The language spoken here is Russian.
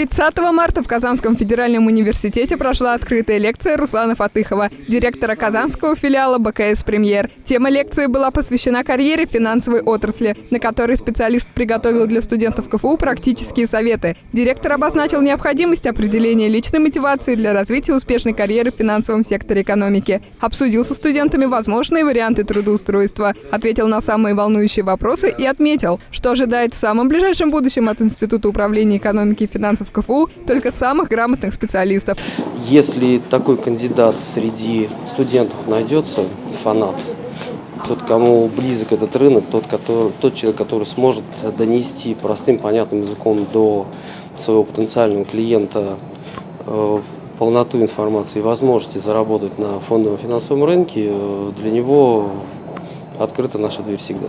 30 марта в Казанском федеральном университете прошла открытая лекция Руслана Фатыхова, директора казанского филиала БКС «Премьер». Тема лекции была посвящена карьере финансовой отрасли, на которой специалист приготовил для студентов КФУ практические советы. Директор обозначил необходимость определения личной мотивации для развития успешной карьеры в финансовом секторе экономики. Обсудил со студентами возможные варианты трудоустройства, ответил на самые волнующие вопросы и отметил, что ожидает в самом ближайшем будущем от Института управления экономики и финансов КФУ только самых грамотных специалистов. Если такой кандидат среди студентов найдется, фанат, тот, кому близок этот рынок, тот, который, тот человек, который сможет донести простым, понятным языком до своего потенциального клиента э, полноту информации и возможности заработать на фондовом финансовом рынке, э, для него открыта наша дверь всегда.